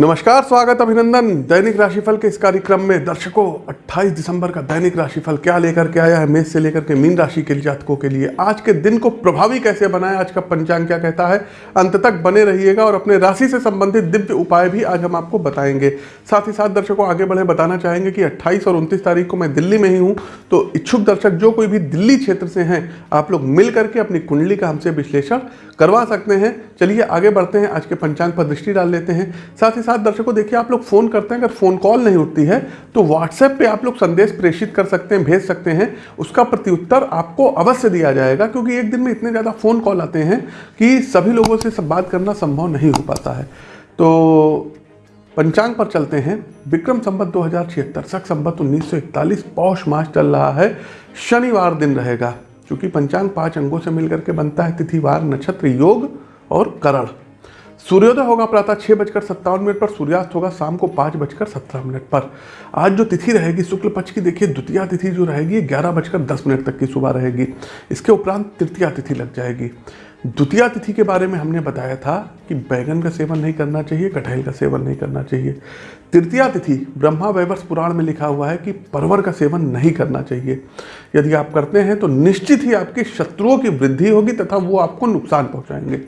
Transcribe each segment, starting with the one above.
नमस्कार, स्वागत अभिनंदन। दैनिक राशिफल के इस कार्यक्रम में दर्शकों 28 दिसंबर का दैनिक राशिफल क्या लेकर के आया है? मेष से लेकर के मीन राशि के जातकों के लिए। आज के दिन को प्रभावी कैसे बनाए? आज का पंचांग क्या कहता है? अंत तक बने रहिएगा और अपने राशि से संबंधित दिव्य उपाय भी आज हम आपको बताएँगे। साथ ही साथ दर्शकों, आगे बढ़े बताना चाहेंगे कि अट्ठाईस और उनतीस तारीख को मैं दिल्ली में ही हूँ तो इच्छुक दर्शक जो कोई भी दिल्ली क्षेत्र से हैं, आप लोग मिल करके अपनी कुंडली का हमसे विश्लेषण करवा सकते हैं। चलिए आगे बढ़ते हैं। आज के पंचांग पर दृष्टि डाल लेते हैं। साथ ही साथ दर्शकों, देखिए, आप लोग फ़ोन करते हैं, अगर फ़ोन कॉल नहीं उठती है तो व्हाट्सएप पे आप लोग संदेश प्रेषित कर सकते हैं, भेज सकते हैं। उसका प्रत्युत्तर आपको अवश्य दिया जाएगा, क्योंकि एक दिन में इतने ज़्यादा फ़ोन कॉल आते हैं कि सभी लोगों से सब बात करना संभव नहीं हो पाता है। तो पंचांग पर चलते हैं। विक्रम संबत दो हज़ार छिहत्तर, सख संबत उन्नीस सौ इकतालीस, पौष मास चल रहा है। शनिवार दिन रहेगा, क्योंकि पंचांग पाँच अंगों से मिलकर के बनता है, तिथिवार, नक्षत्र, योग और करण। सूर्योदय होगा प्रातः छः बजकर सत्तावन मिनट पर, सूर्यास्त होगा शाम को पाँच बजकर सत्रह मिनट पर। आज जो तिथि रहेगी, शुक्ल पक्ष की, देखिए, द्वितीय तिथि जो रहेगी ग्यारह बजकर दस मिनट तक की सुबह रहेगी। इसके उपरांत तृतीय तिथि लग जाएगी। द्वितीय तिथि के बारे में हमने बताया था कि बैगन का सेवन नहीं करना चाहिए, कटहल का सेवन नहीं करना चाहिए। तृतीय तिथि, ब्रह्मा वैवर्ष पुराण में लिखा हुआ है कि परवर का सेवन नहीं करना चाहिए। यदि आप करते हैं तो निश्चित ही आपके शत्रुओं की वृद्धि होगी तथा वो आपको नुकसान पहुंचाएँगे।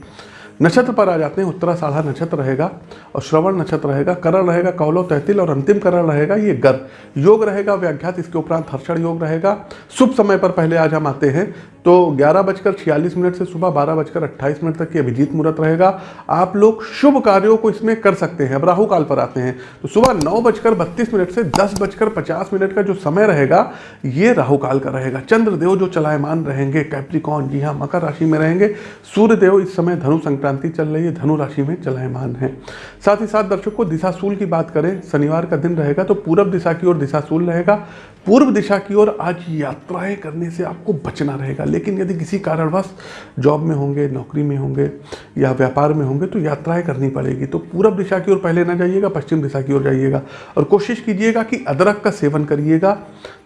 नक्षत्र पर आ जाते हैं उत्तरा साधा नक्षत्र रहेगा और श्रवण नक्षत्र रहेगा, करण रहेगा, कौलो तहतिल और अंतिम करण रहेगा, ये गर योग रहेगा, व्याख्यात, इसके उपरांत हर्षण योग रहेगा। शुभ समय पर पहले आज हम आते हैं। तो ग्यारह बजकर छियालीस मिनट से सुबह बारह बजकर अट्ठाईस मिनट तक की अभिजीत मुहूर्त रहेगा। आप लोग शुभ कार्यों को इसमें कर सकते हैं, अब राहु काल पर आते हैं। तो सुबह नौ बजकर बत्तीस मिनट से दस बजकर पचास मिनट का जो समय रहेगा, ये राहु काल का रहेगा। चंद्रदेव जो चलायमान रहेंगे कैप्रिकॉन जी हाँ मकर राशि में रहेंगे। सूर्यदेव इस समय धनु संक्रांति चल रही है, धनु राशि में चलायमान है। साथ ही साथ दर्शकों, दिशाशूल की बात करें, शनिवार का दिन रहेगा तो पूरब दिशा की ओर दिशाशूल रहेगा। पूर्व दिशा की ओर आज यात्राएँ करने से आपको बचना रहेगा। लेकिन यदि किसी कारणवश जॉब में होंगे, नौकरी में होंगे या व्यापार में होंगे तो यात्राएँ करनी पड़ेगी। तो पूर्व दिशा की ओर पहले ना जाइएगा, पश्चिम दिशा की ओर जाइएगा और कोशिश कीजिएगा कि अदरक का सेवन करिएगा,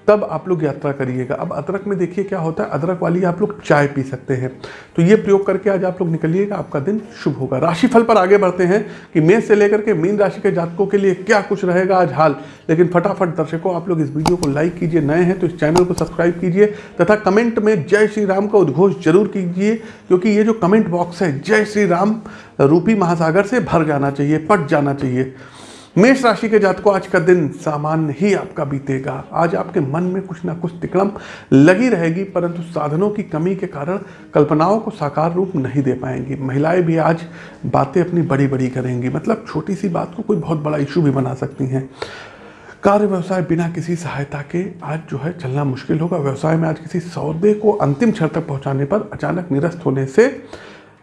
तब आप लोग यात्रा करिएगा। अब अदरक में देखिए क्या होता है, अदरक वाली आप लोग चाय पी सकते हैं। तो ये प्रयोग करके आज आप लोग निकलिएगा, आपका दिन शुभ होगा। राशिफल पर आगे बढ़ते हैं कि मेष से लेकर के मीन राशि के जातकों के लिए क्या कुछ रहेगा आज हाल। लेकिन फटाफट दर्शकों, आप लोग इस वीडियो को लाइक कीजिए, नए हैं तो इस चैनल को सब्सक्राइब कीजिए तथा कमेंट में जय श्री राम का उद्घोष ज़रूर कीजिए, क्योंकि ये जो कमेंट बॉक्स है, जय श्री राम, रूपी महासागर से भर जाना चाहिए, पट जाना चाहिए। मेष राशि के जातकों, आज का दिन सामान्य ही आपका बीतेगा। आज आपके मन में कुछ ना कुछ तिकड़म लगी रहेगी, परंतु साधनों की कमी के कारण कल्पनाओं को साकार रूप नहीं दे पाएँगी। महिलाएँ भी आज बातें अपनी बड़ी बड़ी करेंगी। मतलब छोटी सी बात को कोई बहुत बड़ा इशू भी बना सकती हैं। कार्य व्यवसाय बिना किसी सहायता के आज जो है चलना मुश्किल होगा। व्यवसाय में आज किसी सौदे को अंतिम क्षण तक पहुँचाने पर अचानक निरस्त होने से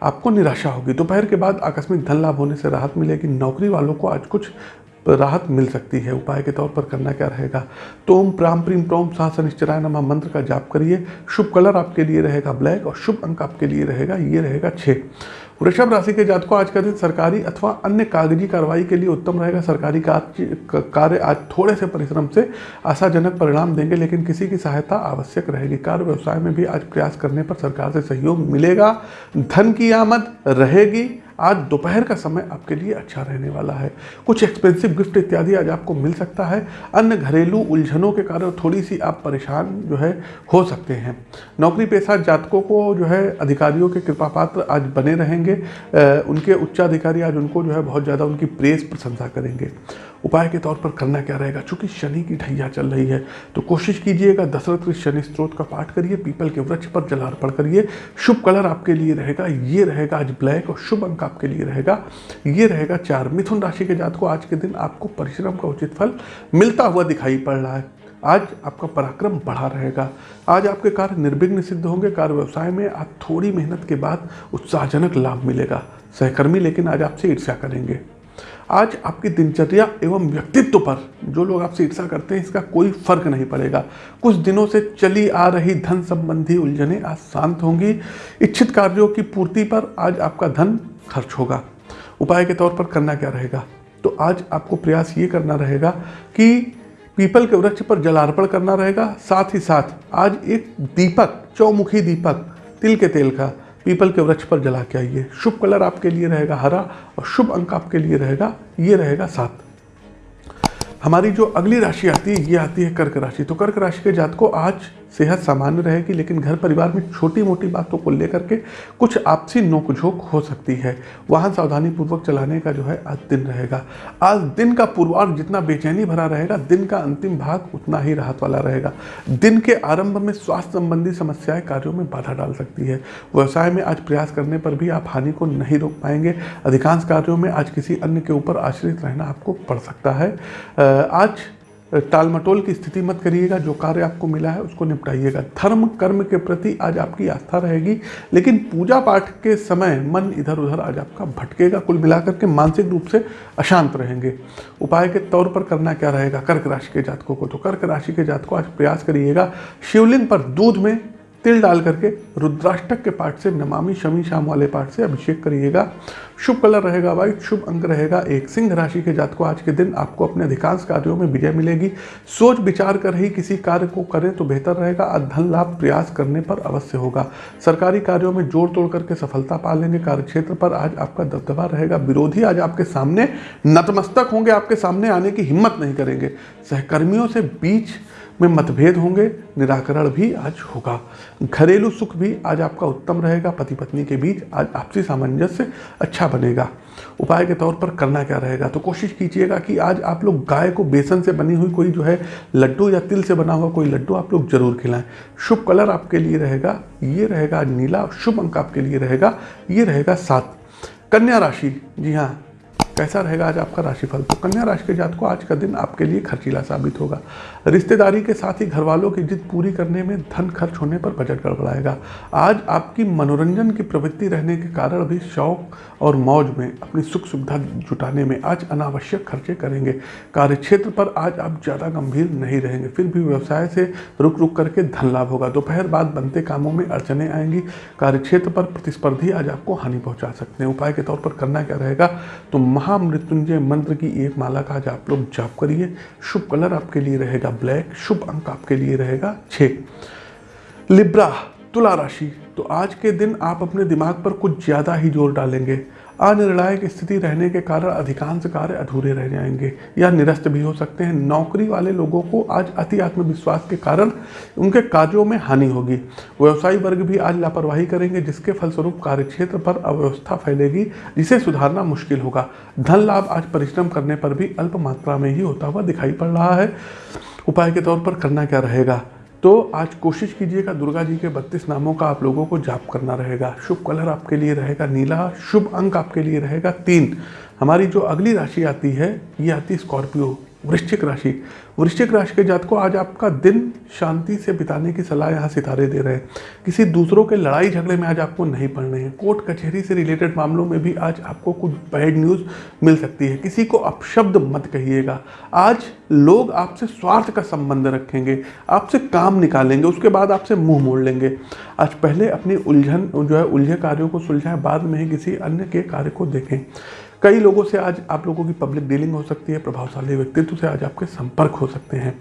आपको निराशा होगी। दोपहर के बाद आकस्मिक धन लाभ होने से राहत मिलेगी। नौकरी वालों को आज कुछ राहत मिल सकती है। उपाय के तौर पर करना क्या रहेगा? तो ओम प्राम, प्रीम, प्रोम साह निश्चराय नमा मंत्र का जाप करिए। शुभ कलर आपके लिए रहेगा ब्लैक और शुभ अंक आपके लिए रहेगा। ये रहेगा छः वृषभ राशि के जातकों आज का दिन सरकारी अथवा अन्य कागज़ी कार्रवाई के लिए उत्तम रहेगा। सरकारी कार्य आज थोड़े से परिश्रम से आशाजनक परिणाम देंगे, लेकिन किसी की सहायता आवश्यक रहेगी। कार्य व्यवसाय में भी आज प्रयास करने पर सरकार से सहयोग मिलेगा। धन की आमद रहेगी। आज दोपहर का समय आपके लिए अच्छा रहने वाला है। कुछ एक्सपेंसिव गिफ्ट इत्यादि आज आपको मिल सकता है। अन्य घरेलू उलझनों के कारण थोड़ी सी आप परेशान जो है हो सकते हैं। नौकरी पेशा जातकों को जो है अधिकारियों के कृपा पात्र आज बने रहेंगे। उनके उच्चाधिकारी आज उनको जो है बहुत ज़्यादा उनकी प्रेस प्रशंसा करेंगे। उपाय के तौर पर करना क्या रहेगा? चूँकि शनि की ढैया चल रही है तो कोशिश कीजिएगा दशरथ शनि स्त्रोत का पाठ करिए, पीपल के वृक्ष पर जलार्पण करिए। शुभ कलर आपके लिए रहेगा, ये रहेगा आज ब्लैक और शुभ अंक आपके लिए रहेगा। ये रहेगा चार मिथुन राशि के जात को आज के दिन आपको परिश्रम का उचित फल मिलता हुआ दिखाई पड़ रहा है। आज आपका पराक्रम बढ़ा रहेगा। आज आपके कार्य निर्विघ्न सिद्ध होंगे। कार्य व्यवसाय में आप थोड़ी मेहनत के बाद उत्साहजनक लाभ मिलेगा। सहकर्मी लेकिन आज आपसे ईर्ष्या करेंगे। आज आपकी दिनचर्या एवं व्यक्तित्व पर जो लोग आपसे ईर्षा करते हैं, इसका कोई फ़र्क नहीं पड़ेगा। कुछ दिनों से चली आ रही धन संबंधी उलझने आज शांत होंगी। इच्छित कार्यों की पूर्ति पर आज आपका धन खर्च होगा। उपाय के तौर पर करना क्या रहेगा? तो आज आपको प्रयास ये करना रहेगा कि पीपल के वृक्ष पर जलार्पण करना रहेगा। साथ ही साथ आज एक दीपक, चौमुखी दीपक, तिल के तेल का पीपल के वृक्ष पर जला के आइए। शुभ कलर आपके लिए रहेगा हरा और शुभ अंक आपके लिए रहेगा, ये रहेगा सात। हमारी जो अगली राशि आती है, ये आती है कर्क राशि। तो कर्क राशि के जात को आज सेहत सामान्य रहेगी, लेकिन घर परिवार में छोटी मोटी बातों को लेकर के कुछ आपसी नोकझोंक हो सकती है। वाहन सावधानी पूर्वक चलाने का जो है आज दिन रहेगा। आज दिन का पूर्वार्ध जितना बेचैनी भरा रहेगा, दिन का अंतिम भाग उतना ही राहत वाला रहेगा। दिन के आरंभ में स्वास्थ्य संबंधी समस्याएँ कार्यों में बाधा डाल सकती है। व्यवसाय में आज प्रयास करने पर भी आप हानि को नहीं रोक पाएँगे। अधिकांश कार्यों में आज किसी अन्य के ऊपर आश्रित रहना आपको पड़ सकता है। आज टाल मटोल की स्थिति मत करिएगा, जो कार्य आपको मिला है उसको निपटाइएगा। धर्म, कर्म के प्रति आज आपकी आस्था रहेगी, लेकिन पूजा पाठ के समय मन इधर उधर आज आपका भटकेगा, कुल मिलाकर के मानसिक रूप से अशांत रहेंगे। उपाय के तौर पर करना क्या रहेगा? कर्क राशि के जातकों को तो कर्क राशि के जातकों आज प्रयास करिएगा, शिवलिंग पर दूध में तिल डाल करके रुद्राष्टक के पाठ से, नमामि शमी शाम वाले पाठ से अभिषेक करिएगा। शुभ कलर रहेगा वाइट शुभ अंक रहेगा। एक सिंह राशि के जात को आज के दिन आपको अपने अधिकांश कार्यों में विजय मिलेगी। सोच विचार कर ही किसी कार्य को करें तो बेहतर रहेगा। आज धन लाभ प्रयास करने पर अवश्य होगा। सरकारी कार्यों में जोड़ तोड़ करके सफलता पा लेंगे। कार्य क्षेत्र पर आज आपका दबदबा रहेगा। विरोधी आज आपके सामने नतमस्तक होंगे। आपके सामने आने की हिम्मत नहीं करेंगे। सहकर्मियों से बीच में मतभेद होंगे, निराकरण भी आज होगा। घरेलू सुख भी आज आपका उत्तम रहेगा पति पत्नी के बीच आज आपसी सामंजस्य अच्छा बनेगा। उपाय के तौर पर करना क्या रहेगा? तो कोशिश कीजिएगा कि आज आप लोग गाय को बेसन से बनी हुई कोई जो है, लड्डू या तिल से बना हुआ कोई लड्डू आप लोग ज़रूर खिलाएँ। शुभ कलर आपके लिए रहेगा, ये रहेगा नीला, शुभ अंक आपके लिए रहेगा, ये रहेगा सात। कन्या राशि, जी हाँ कैसा रहेगा आज आपका राशिफल? तो कन्या राशि के जात को आज का दिन आपके लिए खर्चीला साबित होगा। रिश्तेदारी के साथ ही घर वालों की जिद पूरी करने में धन खर्च होने पर बजट गड़बड़ाएगा। आज आपकी मनोरंजन की प्रवृत्ति रहने के कारण भी शौक और मौज में, अपनी सुख सुविधा जुटाने में आज अनावश्यक खर्चे करेंगे। कार्य क्षेत्र पर आज आप ज़्यादा गंभीर नहीं रहेंगे। फिर भी व्यवसाय से रुक रुक करके धन लाभ होगा। दोपहर बाद बनते कामों में अड़चने आएँगी। कार्य क्षेत्र पर प्रतिस्पर्धी आज आपको हानि पहुँचा सकते हैं। उपाय के तौर पर करना क्या रहेगा? तो महामृत्युंजय मंत्र की एक माला का आज आप लोग जाप करिए। शुभ कलर आपके लिए रहेगा ब्लैक, शुभ अंक आपके लिए रहेगा छः लिब्रा, तुला राशि। तो आज के दिन आप अपने दिमाग पर कुछ ज़्यादा ही ज़ोर डालेंगे। अनिर्णायक स्थिति रहने के कारण अधिकांश कार्य अधूरे रह जाएँगे या निरस्त भी हो सकते हैं। नौकरी वाले लोगों को आज अति आत्मविश्वास के कारण उनके कार्यों में हानि होगी। व्यवसायी वर्ग भी आज लापरवाही करेंगे, जिसके फलस्वरूप कार्यक्षेत्र पर अव्यवस्था फैलेगी, जिसे सुधारना मुश्किल होगा। धन लाभ आज परिश्रम करने पर भी अल्प मात्रा में ही होता हुआ दिखाई पड़ रहा है। उपाय के तौर पर करना क्या रहेगा? तो आज कोशिश कीजिएगा दुर्गा जी के बत्तीस नामों का आप लोगों को जाप करना रहेगा। शुभ कलर आपके लिए रहेगा, नीला, शुभ अंक आपके लिए रहेगा, तीन। हमारी जो अगली राशि आती है, ये आती है स्कॉर्पियो। वृश्चिक राशि। वृश्चिक राशि के जात को आज आपका दिन शांति से बिताने की सलाह यहाँ सितारे दे रहे हैं। किसी दूसरों के लड़ाई झगड़े में आज आपको नहीं पड़ने हैं। कोर्ट कचहरी से रिलेटेड मामलों में भी आज आपको कुछ बैड न्यूज़ मिल सकती है। किसी को अपशब्द मत कहिएगा। आज लोग आपसे स्वार्थ का संबंध रखेंगे, आपसे काम निकालेंगे, उसके बाद आपसे मुँह मोड़ लेंगे। आज पहले अपनी उलझन, जो है, उलझे कार्यों को सुलझाएँ, बाद में ही किसी अन्य के कार्य को देखें। कई लोगों से आज आप लोगों की पब्लिक डीलिंग हो सकती है, प्रभावशाली व्यक्तित्व से आज आपके संपर्क हो सकते हैं।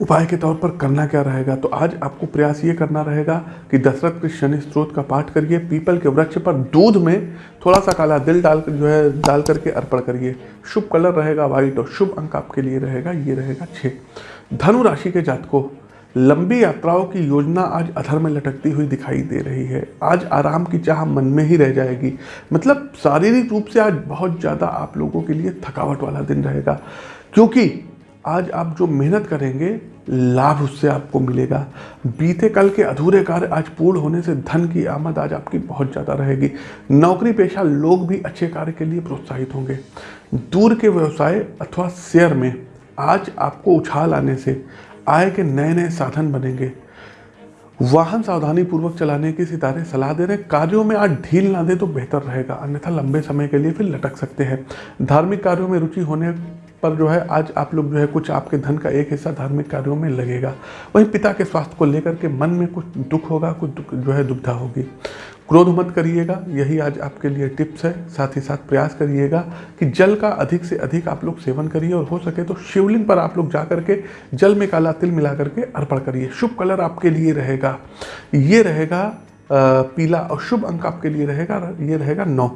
उपाय के तौर पर करना क्या रहेगा? तो आज आपको प्रयास ये करना रहेगा कि दशरथ के शनि स्त्रोत का पाठ करिए, पीपल के वृक्ष पर दूध में थोड़ा सा काला दिल डाल कर जो है, डाल करके अर्पण करिए। शुभ कलर रहेगा, वाइट, और शुभ अंक आपके लिए रहेगा, ये रहेगा छः धनु राशि के जात को लंबी यात्राओं की योजना आज अधर में लटकती हुई दिखाई दे रही है। आज आराम की चाह मन में ही रह जाएगी। मतलब शारीरिक रूप से आज बहुत ज़्यादा आप लोगों के लिए थकावट वाला दिन रहेगा। क्योंकि आज आप जो मेहनत करेंगे, लाभ उससे आपको मिलेगा। बीते कल के अधूरे कार्य आज पूर्ण होने से धन की आमद आज आपकी बहुत ज़्यादा रहेगी। नौकरी पेशा लोग भी अच्छे कार्य के लिए प्रोत्साहित होंगे। दूर के व्यवसाय अथवा शेयर में आज आपको उछाल आने से आय के नए नए साधन बनेंगे। वाहन सावधानी पूर्वक चलाने की सितारे सलाह दे रहे कार्यों में आज ढील ना दे तो बेहतर रहेगा। अन्यथा लंबे समय के लिए फिर लटक सकते हैं। धार्मिक कार्यों में रुचि होने पर जो है, आज आप लोग जो है, कुछ आपके धन का एक हिस्सा धार्मिक कार्यों में लगेगा। वहीं पिता के स्वास्थ्य को लेकर के मन में कुछ दुख होगा, कुछ दुख जो है, दुविधा होगी। क्रोध मत करिएगा। यही आज आपके लिए टिप्स है। साथ ही साथ प्रयास करिएगा कि जल का अधिक से अधिक आप लोग सेवन करिए और हो सके तो शिवलिंग पर आप लोग जा करके जल में काला तिल मिला करके अर्पण करिए। शुभ कलर आपके लिए रहेगा। ये रहेगा पीला और शुभ अंक आपके लिए रहेगा, ये रहेगा नौ।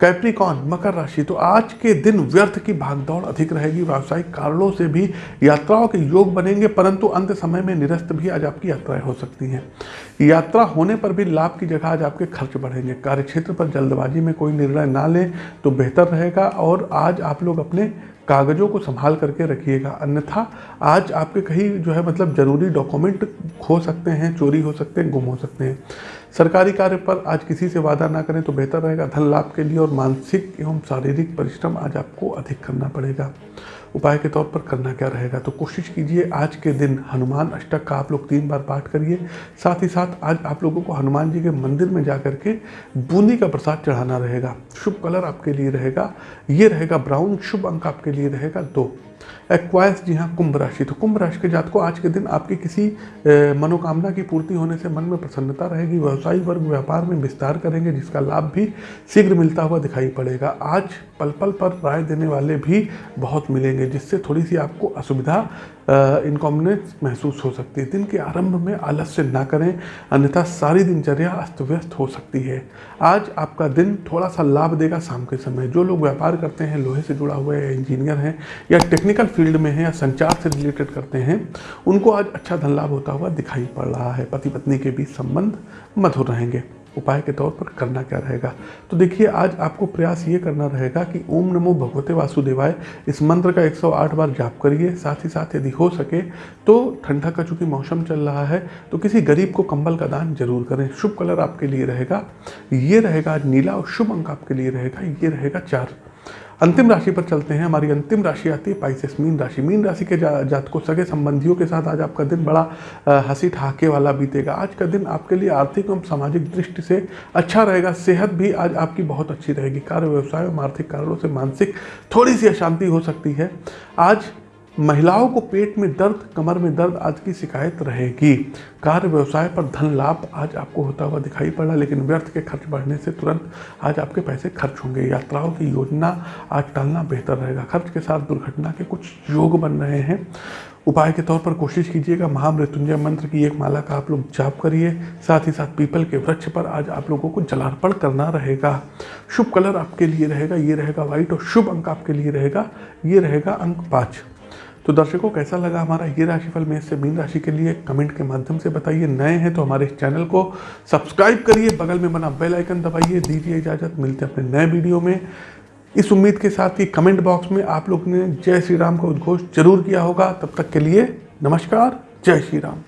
कैप्रिकॉन, मकर राशि तो आज के दिन व्यर्थ की भागदौड़ अधिक रहेगी। व्यावसायिक कारणों से भी यात्राओं के योग बनेंगे, परंतु अंत समय में निरस्त भी आज आपकी यात्राएँ हो सकती हैं। यात्रा होने पर भी लाभ की जगह आज आपके खर्च बढ़ेंगे। कार्यक्षेत्र पर जल्दबाजी में कोई निर्णय ना लें तो बेहतर रहेगा और आज आप लोग अपने कागज़ों को संभाल करके रखिएगा। अन्यथा आज आपके कहीं जो है मतलब ज़रूरी डॉक्यूमेंट खो सकते हैं, चोरी हो सकते हैं, गुम हो सकते हैं। सरकारी कार्य पर आज किसी से वादा ना करें तो बेहतर रहेगा। धन लाभ के लिए और मानसिक एवं शारीरिक परिश्रम आज आपको अधिक करना पड़ेगा। उपाय के तौर पर करना क्या रहेगा? तो कोशिश कीजिए आज के दिन हनुमान अष्टक का आप लोग तीन बार पाठ करिए। साथ ही साथ आज आप लोगों को हनुमान जी के मंदिर में जा के बूंदी का प्रसाद चढ़ाना रहेगा। शुभ कलर आपके लिए रहेगा। ये रहेगा ब्राउन, शुभ अंक आपके लिए रहेगा। दो एक्वाइस जी हाँ कुंभ राशि। तो कुंभ राशि के जात को आज के दिन आपकी किसी मनोकामना की पूर्ति होने से मन में प्रसन्नता रहेगी, व्यवसायी वर्ग, व्यापार में विस्तार करेंगे, जिसका लाभ भी शीघ्र मिलता हुआ दिखाई पड़ेगा। आज पल पल पर राय देने वाले भी बहुत मिलेंगे, जिससे थोड़ी सी आपको असुविधा इनकॉमनेस महसूस हो सकती है। दिन के आरंभ में आलस्य ना करें, अन्यथा सारी दिनचर्या अस्त व्यस्त हो सकती है। आज आपका दिन थोड़ा सा लाभ देगा शाम के समय। जो लोग व्यापार करते हैं, लोहे से जुड़ा हुआ है, इंजीनियर हैं या टेक्निकल फ़ील्ड में है या संचार से रिलेटेड करते हैं, उनको आज अच्छा धन लाभ होता हुआ दिखाई पड़ रहा है। पति पत्नी के बीच संबंध मधुर रहेंगे। उपाय के तौर पर करना क्या रहेगा? तो देखिए, आज आपको प्रयास ये करना रहेगा कि ओम नमो भगवते वासुदेवाय, इस मंत्र का 108 बार जाप करिए। साथ ही साथ यदि हो सके तो ठंडा का चूँकि मौसम चल रहा है तो किसी गरीब को कंबल का दान ज़रूर करें। शुभ कलर आपके लिए रहेगा। ये रहेगा नीला और शुभ अंक आपके लिए रहेगा। ये रहेगा चार। अंतिम राशि पर चलते हैं। हमारी अंतिम राशि आती है पाइसेस मीन राशि। मीन राशि के जा, जात को सगे संबंधियों के साथ आज आपका दिन बड़ा हँसी ठहाके वाला बीतेगा। आज का दिन आपके लिए आर्थिक एवं सामाजिक दृष्टि से अच्छा रहेगा। सेहत भी आज आपकी बहुत अच्छी रहेगी। कार्य व्यवसाय एवं आर्थिक कारणों से मानसिक थोड़ी सी अशांति हो सकती है। आज महिलाओं को पेट में दर्द, कमर में दर्द आज की शिकायत रहेगी। कार्य व्यवसाय पर धन लाभ आज आपको होता हुआ दिखाई पड़ा, लेकिन व्यर्थ के खर्च बढ़ने से तुरंत आज आपके पैसे खर्च होंगे। यात्राओं की योजना आज टालना बेहतर रहेगा। खर्च के साथ दुर्घटना के कुछ योग बन रहे हैं। उपाय के तौर पर कोशिश कीजिएगा। महामृत्युंजय मंत्र की एक माला का आप लोग जाप करिए। साथ ही साथ पीपल के वृक्ष पर आज आप लोगों को जलार्पण करना रहेगा। शुभ कलर आपके लिए रहेगा। ये रहेगा व्हाइट और शुभ अंक आपके लिए रहेगा। ये रहेगा अंक पाँच। तो दर्शकों, कैसा लगा हमारा ये राशिफल? में से मीन राशि के लिए कमेंट के माध्यम से बताइए। नए हैं तो हमारे चैनल को सब्सक्राइब करिए। बगल में बना बेल आइकन दबाइए। दीजिए इजाज़त। मिलते हैं अपने नए वीडियो में। इस उम्मीद के साथ कि कमेंट बॉक्स में आप लोग ने जय श्री राम का उद्घोष ज़रूर किया होगा। तब तक के लिए नमस्कार। जय श्री राम।